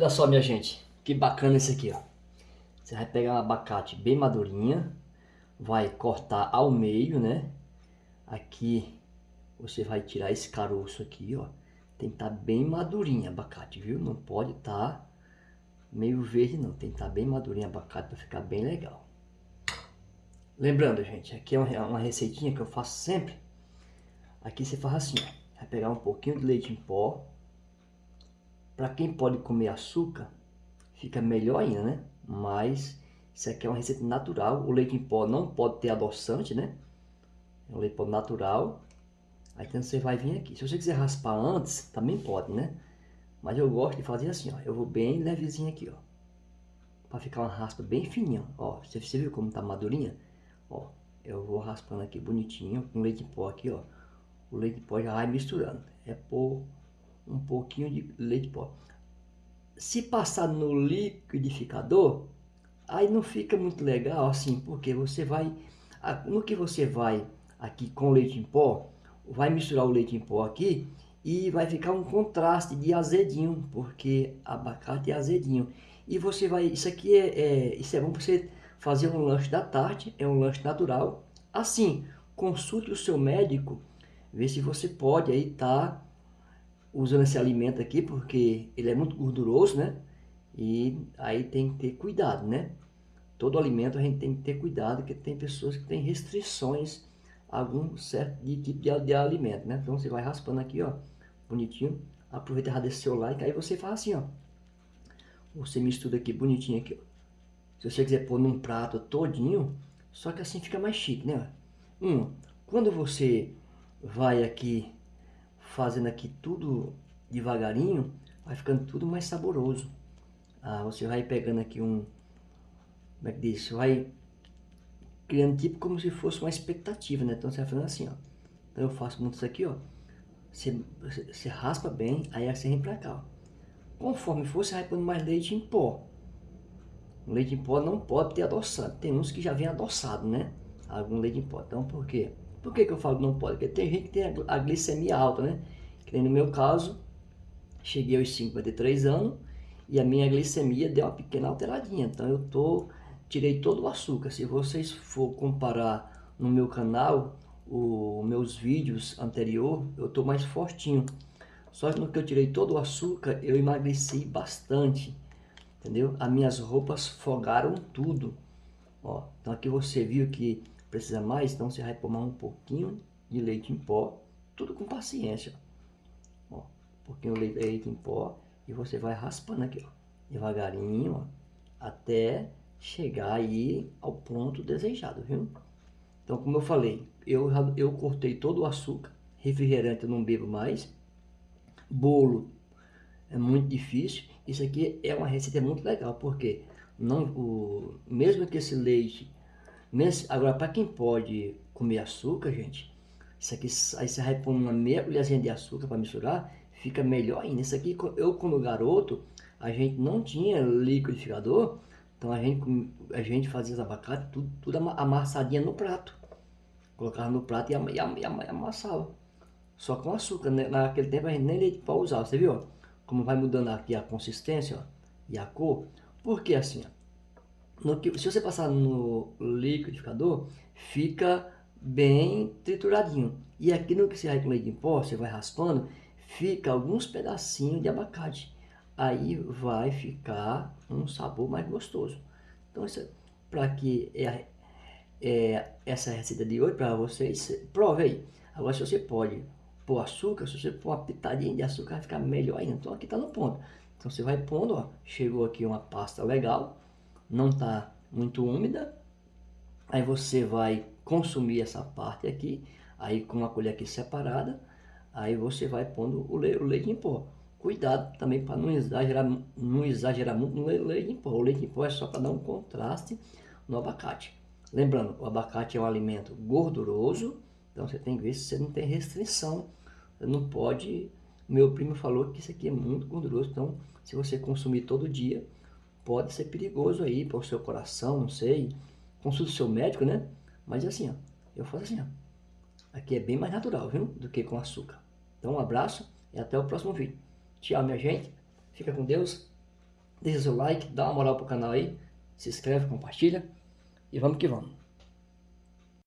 Olha só, minha gente, que bacana esse aqui, ó. Você vai pegar um abacate bem madurinha, vai cortar ao meio, né? Aqui você vai tirar esse caroço aqui, ó. Tem que estar tá bem madurinho abacate, viu? Não pode estar tá meio verde não, tem que estar tá bem madurinho abacate para ficar bem legal. Lembrando, gente, aqui é uma receitinha que eu faço sempre. Aqui você faz assim, ó. Vai pegar um pouquinho de leite em pó, para quem pode comer açúcar, fica melhor ainda, né? Mas isso aqui é uma receita natural. O leite em pó não pode ter adoçante, né? É um leite em pó natural. Aí então você vai vir aqui. Se você quiser raspar antes, também pode, né? Mas eu gosto de fazer assim, ó. Eu vou bem levezinho aqui, ó. Pra ficar uma raspa bem fininha, ó. Você, viu como tá madurinha? Ó, eu vou raspando aqui bonitinho, com leite em pó aqui, ó. O leite em pó já vai misturando. É por um pouquinho de leite pó. Se passar no liquidificador, aí não fica muito legal assim, porque você vai, no que você vai aqui com leite em pó, vai misturar o leite em pó aqui e vai ficar um contraste de azedinho, porque abacate é azedinho. E você vai, isso aqui é, é isso é bom para você fazer um lanche da tarde, é um lanche natural. Assim, consulte o seu médico, ver se você pode aí tá usando esse alimento aqui, porque ele é muito gorduroso, né? E aí tem que ter cuidado, né? Todo alimento a gente tem que ter cuidado, porque tem pessoas que têm restrições a algum certo de tipo de, de alimento, né? Então você vai raspando aqui, ó, bonitinho. Aproveita e deixa seu like, aí você faz assim, ó. Você mistura aqui bonitinho aqui, ó. Se você quiser pôr num prato todinho, só que assim fica mais chique, né? Um, quando você vai aqui fazendo aqui tudo devagarinho, vai ficando tudo mais saboroso. Ah, você vai pegando aqui um, como é que diz? Você vai criando tipo como se fosse uma expectativa, né? Então você vai fazendo assim, ó. Então eu faço muito isso aqui, ó. Você, você, raspa bem, aí você vem pra cá, ó. Conforme for, você vai pondo mais leite em pó. O leite em pó não pode ter adoçado. Tem uns que já vem adoçado, né? Algum leite em pó. Então por quê? Por que, que eu falo não pode? Porque tem gente que tem a, glicemia alta, né? Que nem no meu caso, cheguei aos 53 anos e a minha glicemia deu uma pequena alteradinha. Então eu tô, tirei todo o açúcar. Se vocês for comparar no meu canal, os meus vídeos anterior, eu tô mais fortinho. Só que no que eu tirei todo o açúcar, eu emagreci bastante. Entendeu? As minhas roupas fogaram tudo. Ó, então aqui você viu que precisa mais, então você vai tomar um pouquinho de leite em pó, tudo com paciência. Ó, um pouquinho de leite em pó e você vai raspando aqui, ó, devagarinho, ó, até chegar aí ao ponto desejado, viu? Então, como eu falei, eu, eu cortei todo o açúcar, refrigerante eu não bebo mais, bolo é muito difícil, isso aqui é uma receita muito legal, porque não, o, mesmo que esse leite Agora, para quem pode comer açúcar, gente, isso aqui, aí você vai pôr uma meia colherzinha de açúcar para misturar, fica melhor ainda. Isso aqui, eu como garoto, a gente não tinha liquidificador, então a gente, a gente fazia os abacates tudo, tudo amassadinha no prato. Colocava no prato e, e, am, e amassava. Só com açúcar, né? naquele tempo a gente nem leite para usar, você viu? Como vai mudando aqui a consistência ó, e a cor. Por que assim? Ó? Que, se você passar no liquidificador, fica bem trituradinho. E aqui no que você vai com leite em pó, você vai raspando, fica alguns pedacinhos de abacate. Aí vai ficar um sabor mais gostoso. Então, para que é, é, essa receita de hoje para vocês, prove aí. Agora, se você pode pôr açúcar, se você pôr uma pitadinha de açúcar, vai ficar melhor ainda. Então, aqui está no ponto. Então, você vai pondo, ó, chegou aqui uma pasta legal não está muito úmida, aí você vai consumir essa parte aqui, aí com uma colher aqui separada, aí você vai pondo o, o leite em pó. Cuidado também para não exagerar, não exagerar muito no leite em pó. O leite em pó é só para dar um contraste no abacate. Lembrando, o abacate é um alimento gorduroso, então você tem que ver se você não tem restrição. Você não pode... Meu primo falou que isso aqui é muito gorduroso, então se você consumir todo dia, pode ser perigoso aí para o seu coração, não sei. Consulte o seu médico, né? Mas assim, ó, eu faço assim, ó. Aqui é bem mais natural, viu? Do que com açúcar. Então, um abraço e até o próximo vídeo. Tchau, minha gente. Fica com Deus. deixa seu like, dá uma moral pro canal aí, se inscreve, compartilha e vamos que vamos.